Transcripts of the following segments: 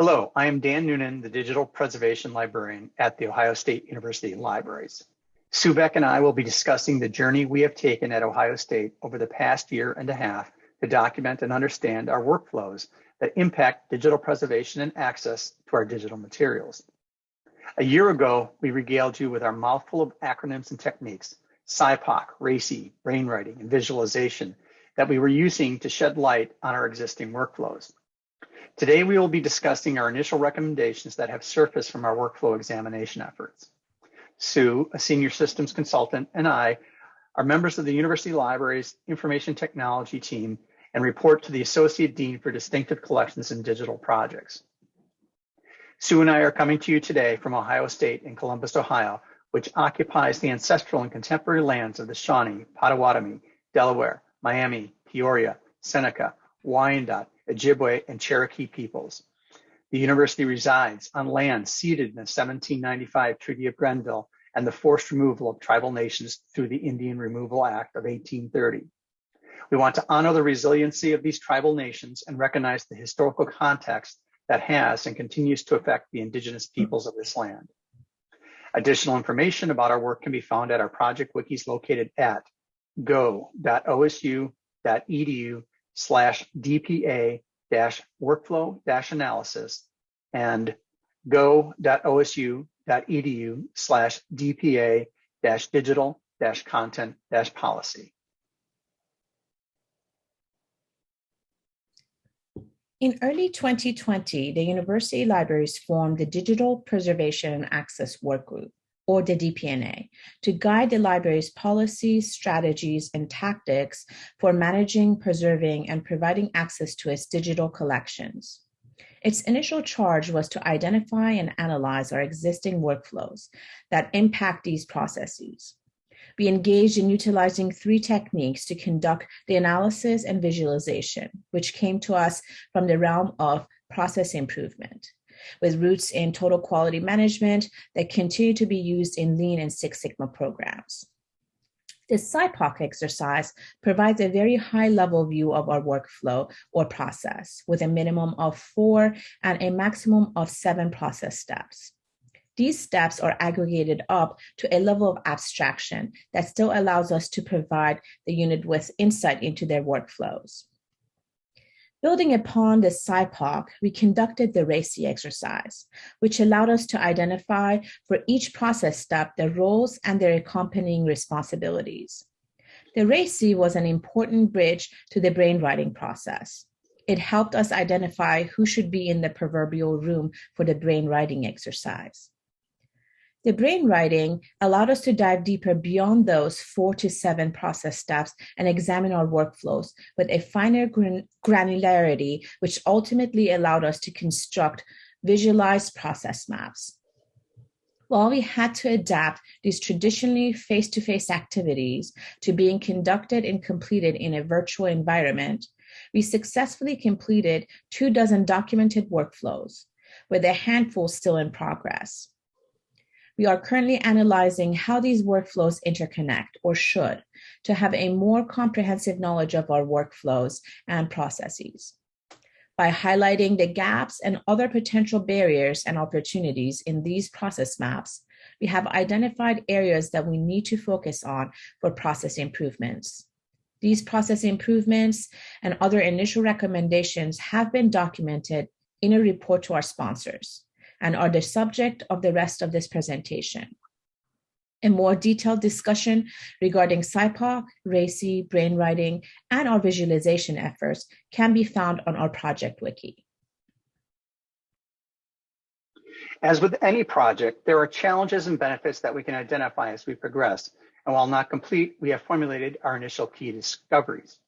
Hello, I am Dan Noonan, the Digital Preservation Librarian at The Ohio State University Libraries. Sue Beck and I will be discussing the journey we have taken at Ohio State over the past year and a half to document and understand our workflows that impact digital preservation and access to our digital materials. A year ago, we regaled you with our mouthful of acronyms and techniques, SIPOC, RACI, brainwriting, and visualization that we were using to shed light on our existing workflows. Today, we will be discussing our initial recommendations that have surfaced from our workflow examination efforts. Sue, a senior systems consultant, and I are members of the University Library's information technology team and report to the Associate Dean for Distinctive Collections and Digital Projects. Sue and I are coming to you today from Ohio State in Columbus, Ohio, which occupies the ancestral and contemporary lands of the Shawnee, Potawatomi, Delaware, Miami, Peoria, Seneca, Wyandot, Ojibwe, and Cherokee peoples. The university resides on land ceded in the 1795 Treaty of Greenville and the forced removal of tribal nations through the Indian Removal Act of 1830. We want to honor the resiliency of these tribal nations and recognize the historical context that has and continues to affect the indigenous hmm. peoples of this land. Additional information about our work can be found at our project wikis located at go.osu.edu slash DPA dash workflow dash analysis and go.osu.edu slash DPA dash digital dash content dash policy. In early 2020, the University Libraries formed the Digital Preservation and Access Workgroup or the DPNA, to guide the library's policies, strategies, and tactics for managing, preserving, and providing access to its digital collections. Its initial charge was to identify and analyze our existing workflows that impact these processes. We engaged in utilizing three techniques to conduct the analysis and visualization, which came to us from the realm of process improvement with roots in total quality management that continue to be used in Lean and Six Sigma programs. This SIPOC exercise provides a very high level view of our workflow or process with a minimum of four and a maximum of seven process steps. These steps are aggregated up to a level of abstraction that still allows us to provide the unit with insight into their workflows. Building upon the SIPOC, we conducted the RACI exercise, which allowed us to identify for each process step the roles and their accompanying responsibilities. The RACI was an important bridge to the brainwriting process. It helped us identify who should be in the proverbial room for the brainwriting exercise. The brainwriting allowed us to dive deeper beyond those four to seven process steps and examine our workflows with a finer gran granularity, which ultimately allowed us to construct visualized process maps. While we had to adapt these traditionally face-to-face -face activities to being conducted and completed in a virtual environment, we successfully completed two dozen documented workflows, with a handful still in progress. We are currently analyzing how these workflows interconnect or should to have a more comprehensive knowledge of our workflows and processes. By highlighting the gaps and other potential barriers and opportunities in these process maps, we have identified areas that we need to focus on for process improvements. These process improvements and other initial recommendations have been documented in a report to our sponsors and are the subject of the rest of this presentation. A more detailed discussion regarding SIPOC, RACI, brainwriting, and our visualization efforts can be found on our project wiki. As with any project, there are challenges and benefits that we can identify as we progress. And while not complete, we have formulated our initial key discoveries.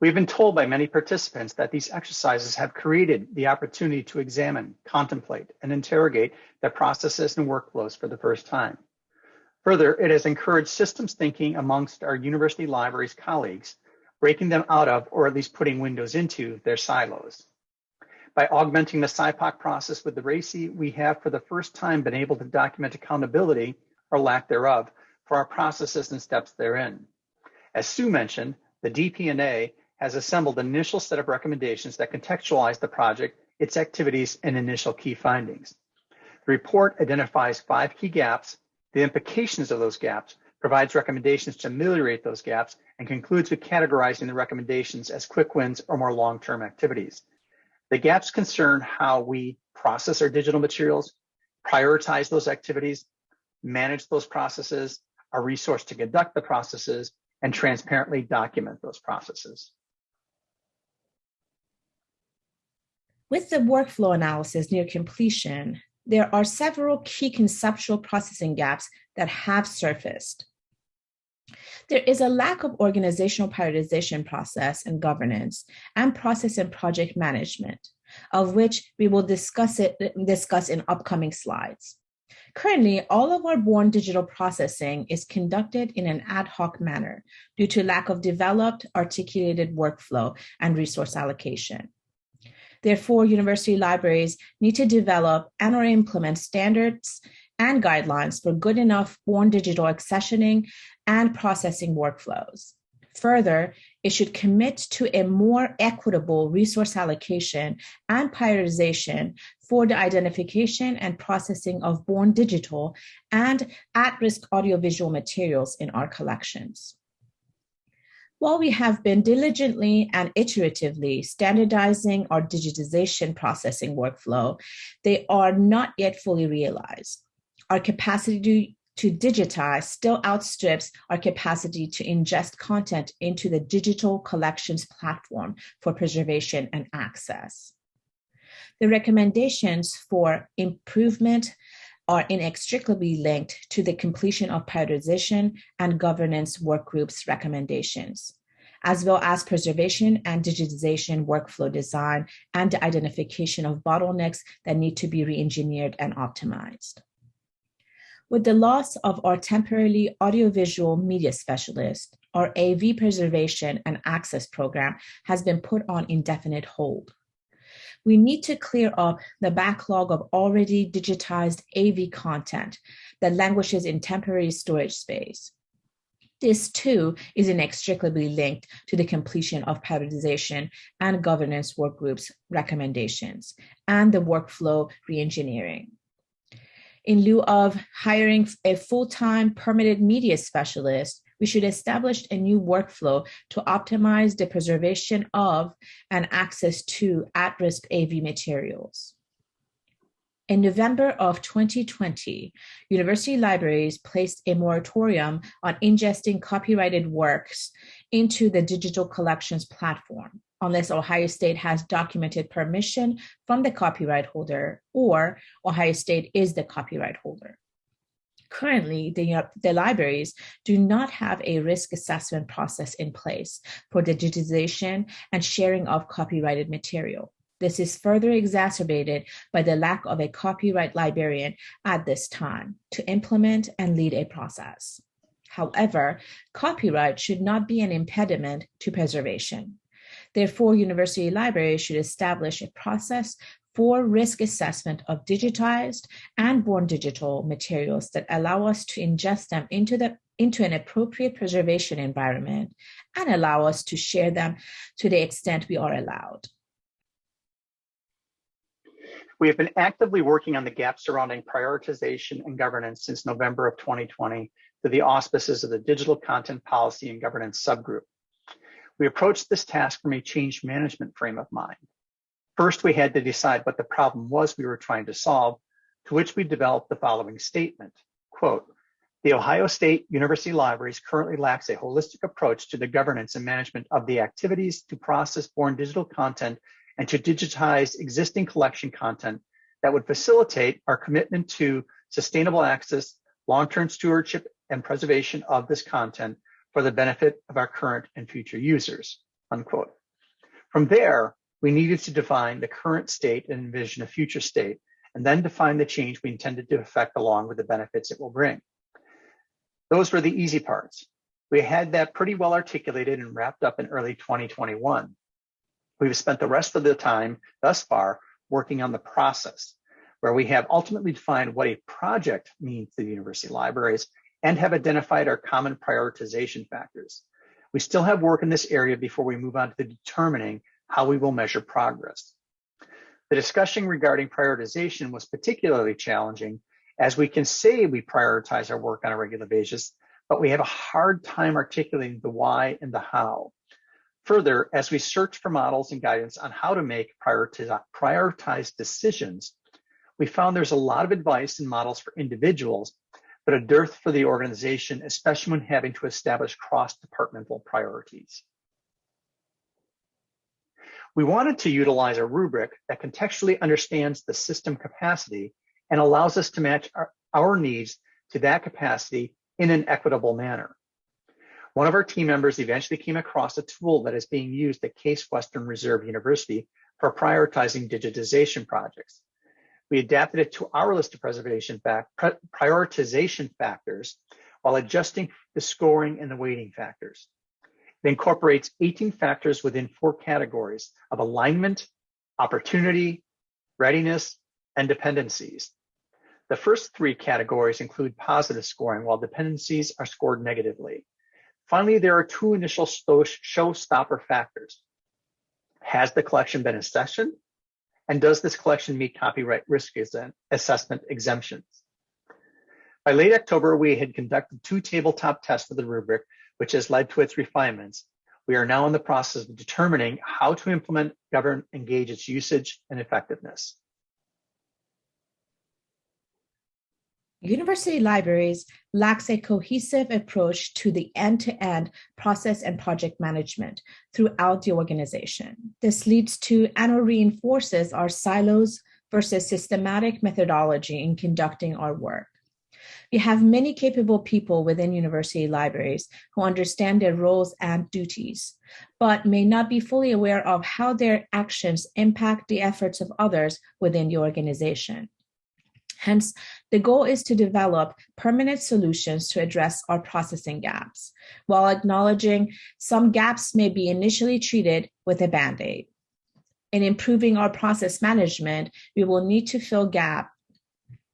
We've been told by many participants that these exercises have created the opportunity to examine, contemplate, and interrogate their processes and workflows for the first time. Further, it has encouraged systems thinking amongst our university libraries colleagues, breaking them out of, or at least putting windows into, their silos. By augmenting the SIPOC process with the RACI, we have for the first time been able to document accountability, or lack thereof, for our processes and steps therein. As Sue mentioned, the DPNA has assembled an initial set of recommendations that contextualize the project its activities, and initial key findings. The report identifies five key gaps, the implications of those gaps, provides recommendations to ameliorate those gaps, and concludes with categorizing the recommendations as quick wins or more long-term activities. The gaps concern how we process our digital materials, prioritize those activities, manage those processes, our resource to conduct the processes, and transparently document those processes. With the workflow analysis near completion, there are several key conceptual processing gaps that have surfaced. There is a lack of organizational prioritization process and governance and process and project management, of which we will discuss it discuss in upcoming slides. Currently, all of our born digital processing is conducted in an ad hoc manner due to lack of developed, articulated workflow and resource allocation. Therefore, university libraries need to develop and or implement standards and guidelines for good enough born digital accessioning and processing workflows. Further, it should commit to a more equitable resource allocation and prioritization for the identification and processing of born digital and at-risk audiovisual materials in our collections. While we have been diligently and iteratively standardizing our digitization processing workflow, they are not yet fully realized. Our capacity to, digitize still outstrips our capacity to ingest content into the digital collections platform for preservation and access. The recommendations for improvement are inextricably linked to the completion of prioritization and governance work groups recommendations, as well as preservation and digitization workflow design and identification of bottlenecks that need to be re-engineered and optimized. With the loss of our temporarily audiovisual media specialist, our AV preservation and access program has been put on indefinite hold we need to clear up the backlog of already digitized AV content that languishes in temporary storage space. This too is inextricably linked to the completion of prioritization and governance work groups recommendations and the workflow reengineering. In lieu of hiring a full-time permitted media specialist, we should establish a new workflow to optimize the preservation of and access to at-risk AV materials. In November of 2020, university libraries placed a moratorium on ingesting copyrighted works into the digital collections platform, unless Ohio State has documented permission from the copyright holder or Ohio State is the copyright holder. Currently, the, uh, the libraries do not have a risk assessment process in place for digitization and sharing of copyrighted material. This is further exacerbated by the lack of a copyright librarian at this time to implement and lead a process. However, copyright should not be an impediment to preservation. Therefore, university libraries should establish a process for risk assessment of digitized and born digital materials that allow us to ingest them into the into an appropriate preservation environment and allow us to share them to the extent we are allowed. We have been actively working on the gaps surrounding prioritization and governance since November of 2020 through the auspices of the Digital Content Policy and Governance Subgroup. We approached this task from a change management frame of mind. First, we had to decide what the problem was we were trying to solve, to which we developed the following statement, quote, the Ohio State University Libraries currently lacks a holistic approach to the governance and management of the activities to process born digital content and to digitize existing collection content that would facilitate our commitment to sustainable access, long-term stewardship, and preservation of this content for the benefit of our current and future users, unquote. From there, we needed to define the current state and envision a future state, and then define the change we intended to effect along with the benefits it will bring. Those were the easy parts. We had that pretty well articulated and wrapped up in early 2021. We've spent the rest of the time thus far working on the process, where we have ultimately defined what a project means to the university libraries and have identified our common prioritization factors. We still have work in this area before we move on to the determining how we will measure progress. The discussion regarding prioritization was particularly challenging as we can say we prioritize our work on a regular basis, but we have a hard time articulating the why and the how. Further, as we search for models and guidance on how to make prioritized decisions, we found there's a lot of advice and models for individuals, but a dearth for the organization, especially when having to establish cross-departmental priorities. We wanted to utilize a rubric that contextually understands the system capacity and allows us to match our, our needs to that capacity in an equitable manner. One of our team members eventually came across a tool that is being used at Case Western Reserve University for prioritizing digitization projects. We adapted it to our list of preservation prioritization factors while adjusting the scoring and the weighting factors. It incorporates 18 factors within four categories of alignment, opportunity, readiness, and dependencies. The first three categories include positive scoring, while dependencies are scored negatively. Finally, there are two initial showstopper factors. Has the collection been accessioned? And does this collection meet copyright risk assessment exemptions? By late October, we had conducted two tabletop tests of the rubric, which has led to its refinements. We are now in the process of determining how to implement, govern, engage its usage and effectiveness. University libraries lacks a cohesive approach to the end-to-end -end process and project management throughout the organization. This leads to and or reinforces our silos versus systematic methodology in conducting our work. We have many capable people within university libraries who understand their roles and duties, but may not be fully aware of how their actions impact the efforts of others within the organization. Hence, the goal is to develop permanent solutions to address our processing gaps, while acknowledging some gaps may be initially treated with a Band-Aid. In improving our process management, we will need to fill gap,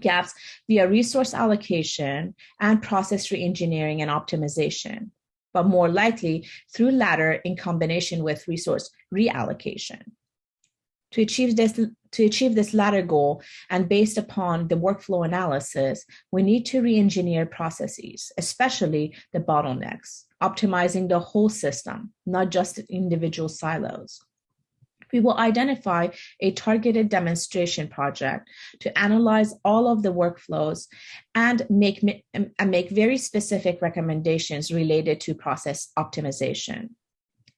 gaps via resource allocation and process reengineering and optimization, but more likely through latter in combination with resource reallocation. To achieve this, to achieve this latter goal and based upon the workflow analysis, we need to re-engineer processes, especially the bottlenecks, optimizing the whole system, not just individual silos. We will identify a targeted demonstration project to analyze all of the workflows and make, and make very specific recommendations related to process optimization.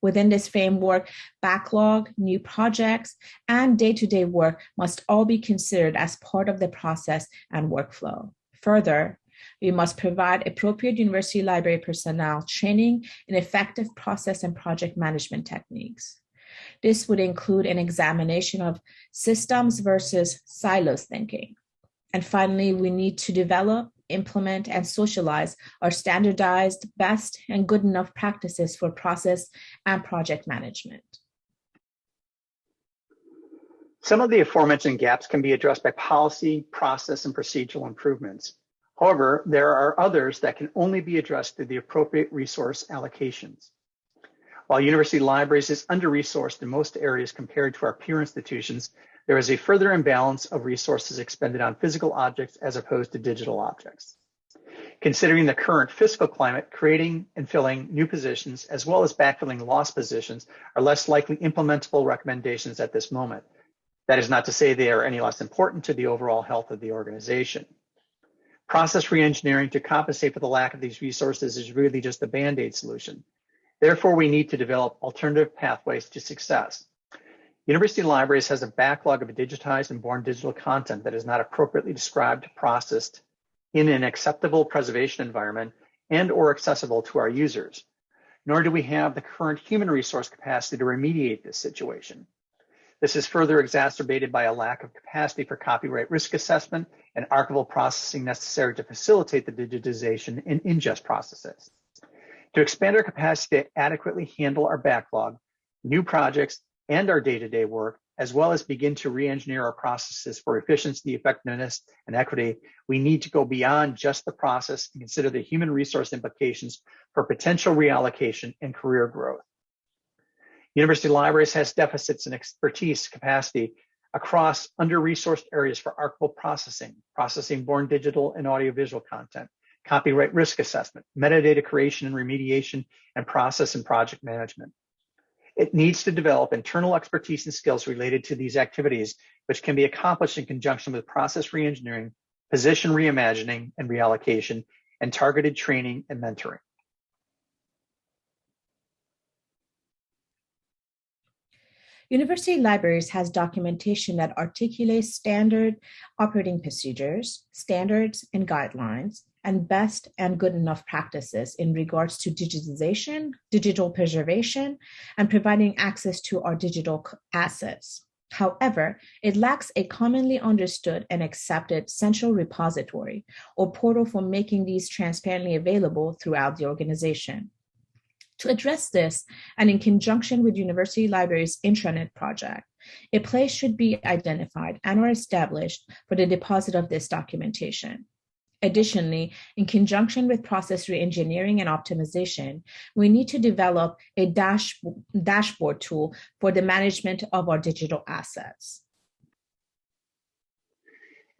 Within this framework, backlog, new projects, and day-to-day -day work must all be considered as part of the process and workflow. Further, we must provide appropriate university library personnel training in effective process and project management techniques. This would include an examination of systems versus silos thinking. And finally, we need to develop implement, and socialize our standardized, best, and good enough practices for process and project management. Some of the aforementioned gaps can be addressed by policy, process, and procedural improvements. However, there are others that can only be addressed through the appropriate resource allocations. While university libraries is under-resourced in most areas compared to our peer institutions, there is a further imbalance of resources expended on physical objects as opposed to digital objects. Considering the current fiscal climate, creating and filling new positions, as well as backfilling lost positions, are less likely implementable recommendations at this moment. That is not to say they are any less important to the overall health of the organization. Process reengineering to compensate for the lack of these resources is really just a band-aid solution. Therefore, we need to develop alternative pathways to success. University Libraries has a backlog of digitized and born digital content that is not appropriately described, processed in an acceptable preservation environment and or accessible to our users. Nor do we have the current human resource capacity to remediate this situation. This is further exacerbated by a lack of capacity for copyright risk assessment and archival processing necessary to facilitate the digitization and ingest processes. To expand our capacity to adequately handle our backlog, new projects and our day-to-day -day work, as well as begin to re-engineer our processes for efficiency, effectiveness, and equity, we need to go beyond just the process and consider the human resource implications for potential reallocation and career growth. University Libraries has deficits in expertise, capacity, across under-resourced areas for archival processing, processing born digital and audiovisual content, copyright risk assessment, metadata creation and remediation, and process and project management. It needs to develop internal expertise and skills related to these activities, which can be accomplished in conjunction with process reengineering, position reimagining and reallocation, and targeted training and mentoring. University Libraries has documentation that articulates standard operating procedures, standards and guidelines, and best and good enough practices in regards to digitization, digital preservation, and providing access to our digital assets. However, it lacks a commonly understood and accepted central repository or portal for making these transparently available throughout the organization. To address this, and in conjunction with University Library's intranet project, a place should be identified and or established for the deposit of this documentation. Additionally, in conjunction with process reengineering and optimization, we need to develop a dash, dashboard tool for the management of our digital assets.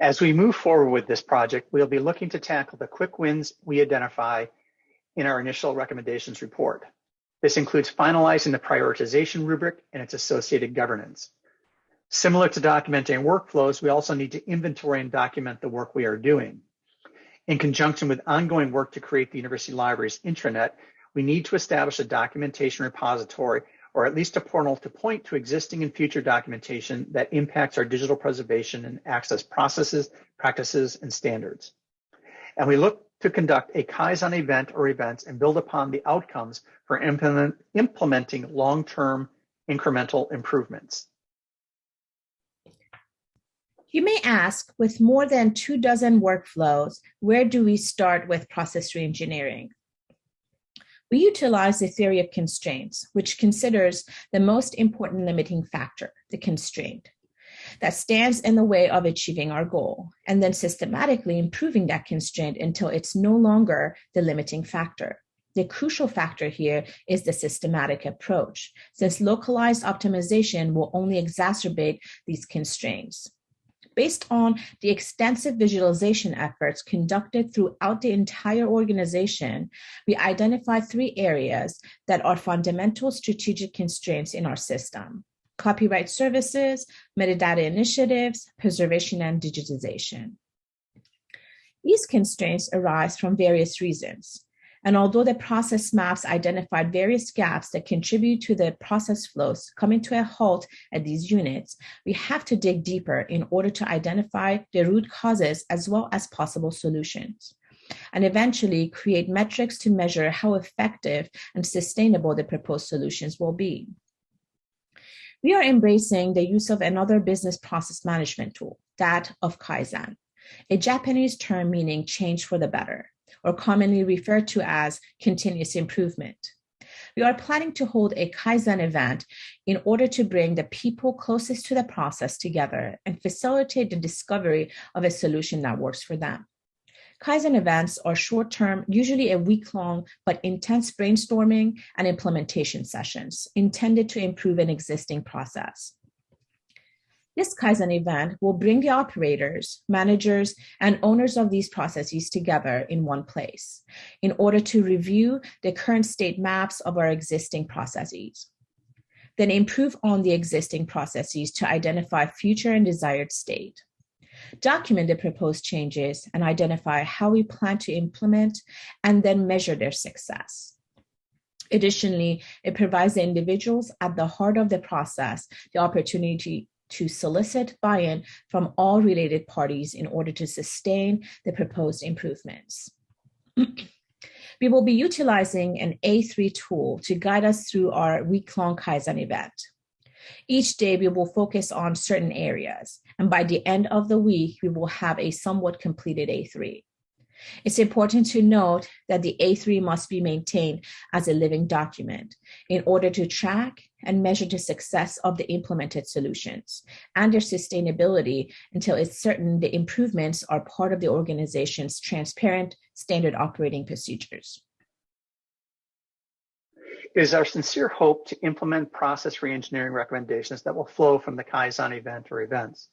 As we move forward with this project, we'll be looking to tackle the quick wins we identify in our initial recommendations report. This includes finalizing the prioritization rubric and its associated governance. Similar to documenting workflows, we also need to inventory and document the work we are doing. In conjunction with ongoing work to create the University Library's intranet, we need to establish a documentation repository or at least a portal to point to existing and future documentation that impacts our digital preservation and access processes, practices, and standards. And we look to conduct a Kaizen event or events and build upon the outcomes for implement, implementing long-term incremental improvements. You may ask, with more than two dozen workflows, where do we start with process reengineering? We utilize the theory of constraints, which considers the most important limiting factor, the constraint that stands in the way of achieving our goal, and then systematically improving that constraint until it's no longer the limiting factor. The crucial factor here is the systematic approach, since localized optimization will only exacerbate these constraints. Based on the extensive visualization efforts conducted throughout the entire organization, we identified three areas that are fundamental strategic constraints in our system copyright services, metadata initiatives, preservation and digitization. These constraints arise from various reasons. And although the process maps identified various gaps that contribute to the process flows coming to a halt at these units, we have to dig deeper in order to identify the root causes as well as possible solutions and eventually create metrics to measure how effective and sustainable the proposed solutions will be. We are embracing the use of another business process management tool, that of Kaizen, a Japanese term meaning change for the better, or commonly referred to as continuous improvement. We are planning to hold a Kaizen event in order to bring the people closest to the process together and facilitate the discovery of a solution that works for them. Kaizen events are short term, usually a week long, but intense brainstorming and implementation sessions intended to improve an existing process. This Kaizen event will bring the operators, managers, and owners of these processes together in one place in order to review the current state maps of our existing processes. Then improve on the existing processes to identify future and desired state document the proposed changes and identify how we plan to implement and then measure their success. Additionally, it provides the individuals at the heart of the process the opportunity to solicit buy-in from all related parties in order to sustain the proposed improvements. we will be utilizing an A3 tool to guide us through our week-long Kaizen event. Each day we will focus on certain areas, and by the end of the week, we will have a somewhat completed A3. It's important to note that the A3 must be maintained as a living document in order to track and measure the success of the implemented solutions and their sustainability until it's certain the improvements are part of the organization's transparent standard operating procedures. It is our sincere hope to implement process reengineering recommendations that will flow from the Kaizen event or events.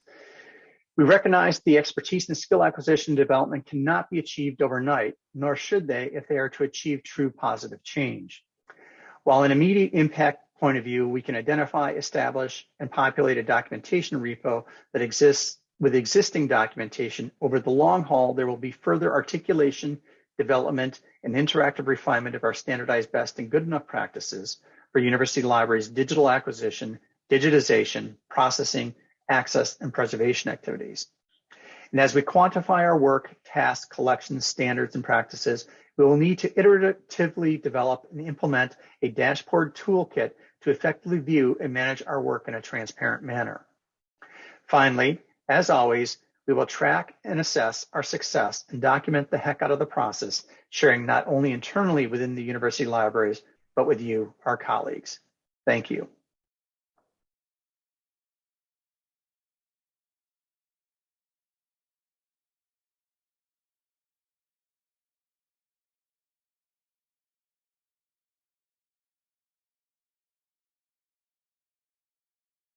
We recognize the expertise and skill acquisition development cannot be achieved overnight, nor should they if they are to achieve true positive change. While an immediate impact point of view, we can identify, establish, and populate a documentation repo that exists with existing documentation. Over the long haul, there will be further articulation, development, and interactive refinement of our standardized best and good enough practices for university libraries' digital acquisition, digitization, processing, access, and preservation activities. And as we quantify our work, tasks, collections, standards, and practices, we will need to iteratively develop and implement a dashboard toolkit to effectively view and manage our work in a transparent manner. Finally, as always, we will track and assess our success and document the heck out of the process, sharing not only internally within the university libraries, but with you, our colleagues. Thank you.